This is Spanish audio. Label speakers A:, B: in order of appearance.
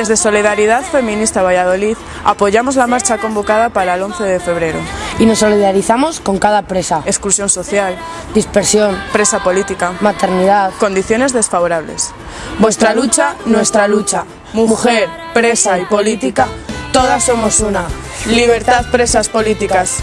A: Desde Solidaridad Feminista Valladolid apoyamos la marcha convocada para el 11 de febrero.
B: Y nos solidarizamos con cada presa.
A: Exclusión social,
B: dispersión,
A: presa política,
B: maternidad,
A: condiciones desfavorables. Vuestra lucha, nuestra lucha. Mujer, presa y política, todas somos una. Libertad, presas políticas.